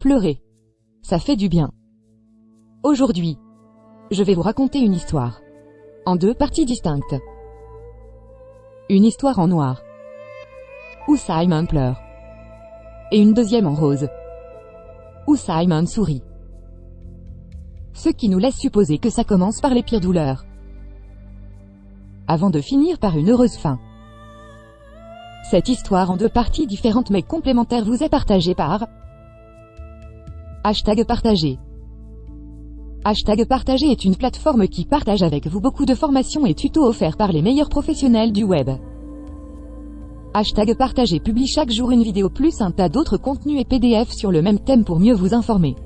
Pleurer. Ça fait du bien. Aujourd'hui, je vais vous raconter une histoire. En deux parties distinctes. Une histoire en noir. Où Simon pleure. Et une deuxième en rose. Où Simon sourit. Ce qui nous laisse supposer que ça commence par les pires douleurs. Avant de finir par une heureuse fin. Cette histoire en deux parties différentes mais complémentaires vous est partagée par Hashtag partagé. Hashtag partagé est une plateforme qui partage avec vous beaucoup de formations et tutos offerts par les meilleurs professionnels du web. Hashtag partagé publie chaque jour une vidéo plus un tas d'autres contenus et PDF sur le même thème pour mieux vous informer.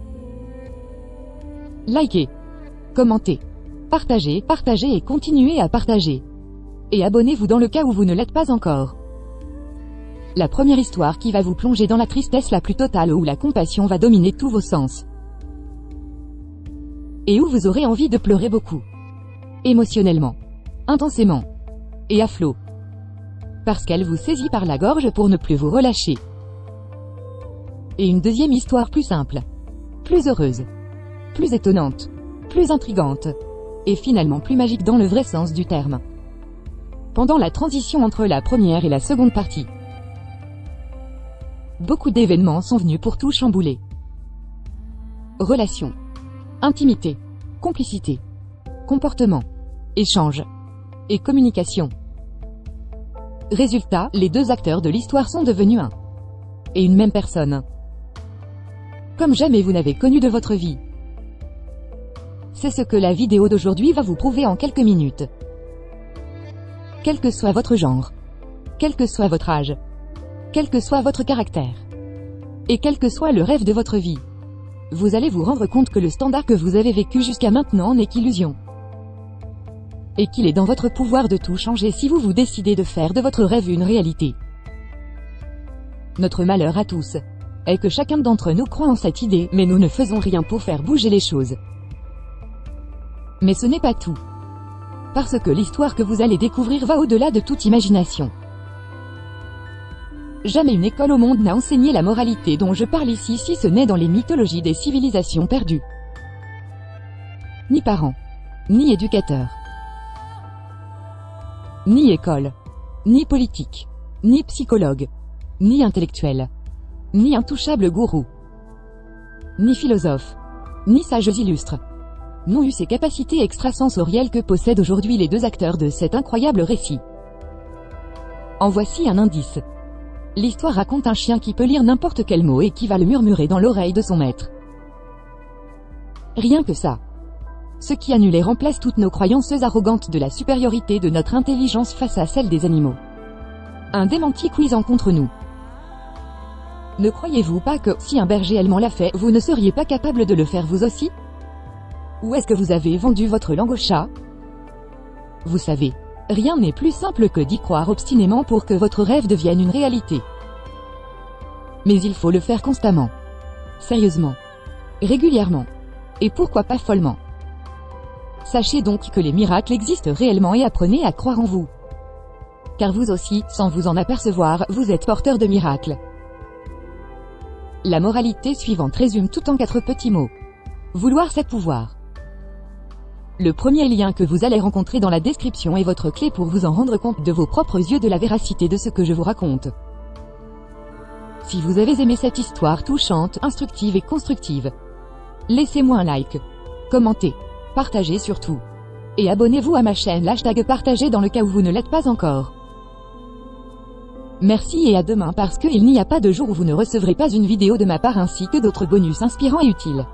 Likez, commentez, partagez, partagez et continuez à partager. Et abonnez-vous dans le cas où vous ne l'êtes pas encore. La première histoire qui va vous plonger dans la tristesse la plus totale où la compassion va dominer tous vos sens. Et où vous aurez envie de pleurer beaucoup. Émotionnellement. Intensément. Et à flot. Parce qu'elle vous saisit par la gorge pour ne plus vous relâcher. Et une deuxième histoire plus simple. Plus heureuse. Plus étonnante. Plus intrigante. Et finalement plus magique dans le vrai sens du terme. Pendant la transition entre la première et la seconde partie. Beaucoup d'événements sont venus pour tout chambouler. Relations. Intimité. Complicité. Comportement. Échange. Et communication. Résultat, les deux acteurs de l'histoire sont devenus un. Et une même personne. Comme jamais vous n'avez connu de votre vie. C'est ce que la vidéo d'aujourd'hui va vous prouver en quelques minutes. Quel que soit votre genre. Quel que soit votre âge quel que soit votre caractère. Et quel que soit le rêve de votre vie. Vous allez vous rendre compte que le standard que vous avez vécu jusqu'à maintenant n'est qu'illusion. Et qu'il est dans votre pouvoir de tout changer si vous vous décidez de faire de votre rêve une réalité. Notre malheur à tous est que chacun d'entre nous croit en cette idée, mais nous ne faisons rien pour faire bouger les choses. Mais ce n'est pas tout. Parce que l'histoire que vous allez découvrir va au-delà de toute imagination. Jamais une école au monde n'a enseigné la moralité dont je parle ici si ce n'est dans les mythologies des civilisations perdues. Ni parents. Ni éducateurs. Ni école. Ni politique. Ni psychologue. Ni intellectuel. Ni intouchable gourou. Ni philosophe. Ni sages illustres. N'ont eu ces capacités extrasensorielles que possèdent aujourd'hui les deux acteurs de cet incroyable récit. En voici un indice. L'histoire raconte un chien qui peut lire n'importe quel mot et qui va le murmurer dans l'oreille de son maître. Rien que ça. Ce qui annule et remplace toutes nos croyances arrogantes de la supériorité de notre intelligence face à celle des animaux. Un démenti cuisant contre nous. Ne croyez-vous pas que, si un berger allemand l'a fait, vous ne seriez pas capable de le faire vous aussi? Ou est-ce que vous avez vendu votre langue au chat? Vous savez, Rien n'est plus simple que d'y croire obstinément pour que votre rêve devienne une réalité. Mais il faut le faire constamment. Sérieusement. Régulièrement. Et pourquoi pas follement. Sachez donc que les miracles existent réellement et apprenez à croire en vous. Car vous aussi, sans vous en apercevoir, vous êtes porteur de miracles. La moralité suivante résume tout en quatre petits mots. Vouloir c'est pouvoir. Le premier lien que vous allez rencontrer dans la description est votre clé pour vous en rendre compte de vos propres yeux de la véracité de ce que je vous raconte. Si vous avez aimé cette histoire touchante, instructive et constructive, laissez-moi un like, commentez, partagez surtout. Et abonnez-vous à ma chaîne hashtag partagez dans le cas où vous ne l'êtes pas encore. Merci et à demain parce qu'il n'y a pas de jour où vous ne recevrez pas une vidéo de ma part ainsi que d'autres bonus inspirants et utiles.